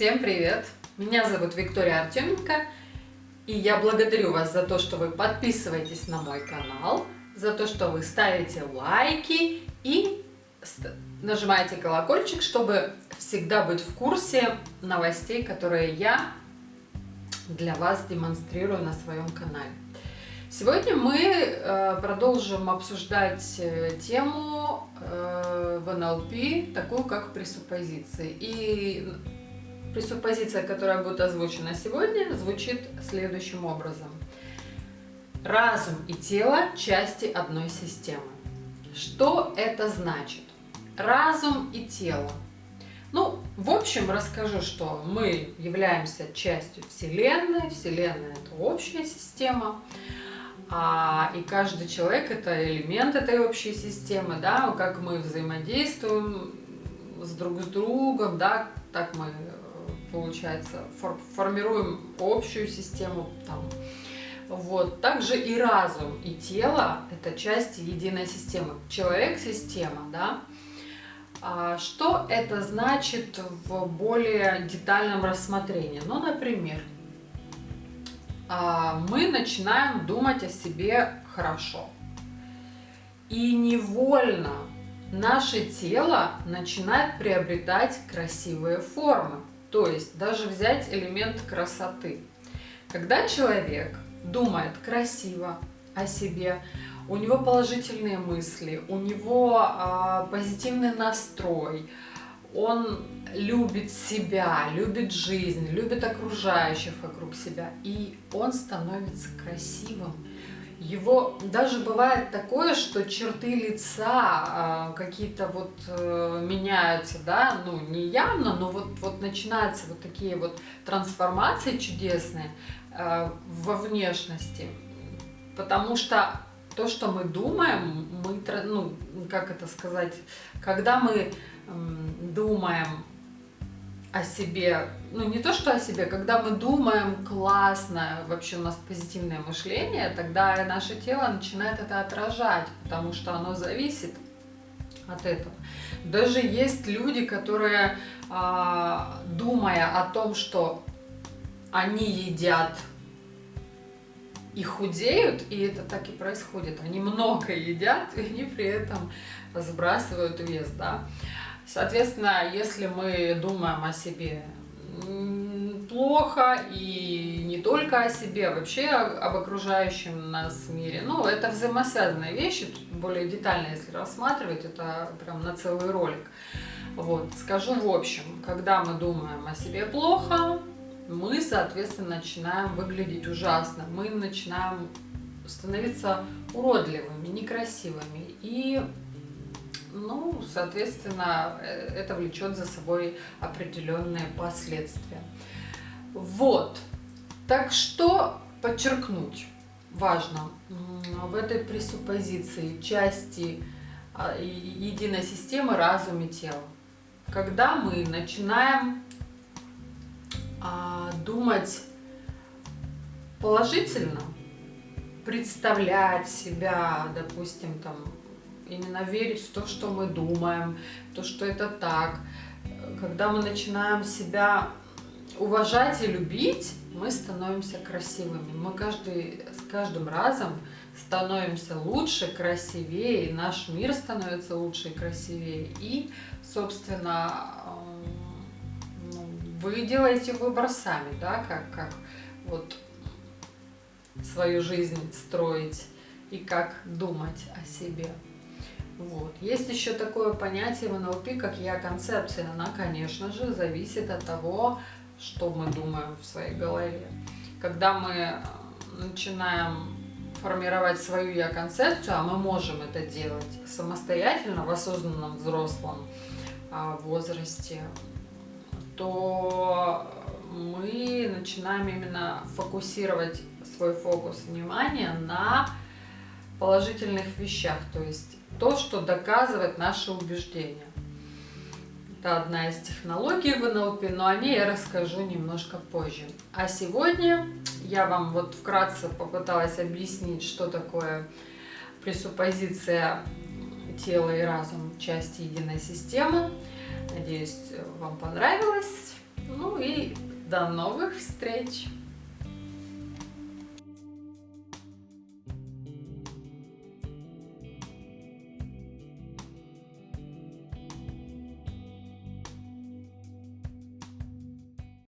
Всем привет! Меня зовут Виктория Артеменко, и я благодарю вас за то, что вы подписываетесь на мой канал, за то, что вы ставите лайки и нажимаете колокольчик, чтобы всегда быть в курсе новостей, которые я для вас демонстрирую на своем канале. Сегодня мы э, продолжим обсуждать э, тему э, в НЛП, такую как пресуппозиции. И пресуппозиция, которая будет озвучена сегодня, звучит следующим образом. Разум и тело – части одной системы. Что это значит? Разум и тело. Ну, в общем, расскажу, что мы являемся частью Вселенной. Вселенная – это общая система. А, и каждый человек – это элемент этой общей системы, да, как мы взаимодействуем с друг с другом, да, так мы получается, формируем общую систему там. Вот. Также и разум, и тело – это части единой системы. Человек – система, да? А что это значит в более детальном рассмотрении? Ну, например, а, мы начинаем думать о себе хорошо. И невольно наше тело начинает приобретать красивые формы. То есть даже взять элемент красоты. Когда человек думает красиво о себе, у него положительные мысли, у него а, позитивный настрой, он любит себя, любит жизнь, любит окружающих вокруг себя, и он становится красивым, его даже бывает такое, что черты лица э, какие-то вот э, меняются, да, ну не явно, но вот, вот начинаются вот такие вот трансформации чудесные э, во внешности, потому что то, что мы думаем, мы, ну, как это сказать, когда мы э, думаем о себе, ну не то что о себе, когда мы думаем классно, вообще у нас позитивное мышление, тогда наше тело начинает это отражать, потому что оно зависит от этого. Даже есть люди, которые, а, думая о том, что они едят и худеют, и это так и происходит, они много едят, и они при этом сбрасывают вес, да, Соответственно, если мы думаем о себе плохо и не только о себе, а вообще об окружающем нас мире. Ну, это взаимосвязанные вещи, более детально, если рассматривать, это прям на целый ролик. Вот, скажу в общем, когда мы думаем о себе плохо, мы, соответственно, начинаем выглядеть ужасно, мы начинаем становиться уродливыми, некрасивыми и ну, соответственно, э, это влечет за собой определенные последствия. Вот. Так что подчеркнуть важно в этой пресуппозиции части а, единой системы разум и тело. Когда мы начинаем а, думать положительно, представлять себя, допустим, там именно верить в то, что мы думаем, то, что это так. Когда мы начинаем себя уважать и любить, мы становимся красивыми. Мы каждый, с каждым разом становимся лучше, красивее, наш мир становится лучше и красивее. И, собственно, ну, вы делаете выбор сами, да, как, как вот свою жизнь строить и как думать о себе. Вот. Есть еще такое понятие в НЛП, как я-концепция. Она, конечно же, зависит от того, что мы думаем в своей голове. Когда мы э, начинаем формировать свою я-концепцию, а мы можем это делать самостоятельно в осознанном взрослом а, возрасте, то мы начинаем именно фокусировать свой фокус внимания на положительных вещах, то есть то, что доказывает наши убеждения. Это одна из технологий в НЛП, но о ней я расскажу немножко позже. А сегодня я вам вот вкратце попыталась объяснить, что такое пресуппозиция тела и разум части единой системы. Надеюсь, вам понравилось. Ну и до новых встреч!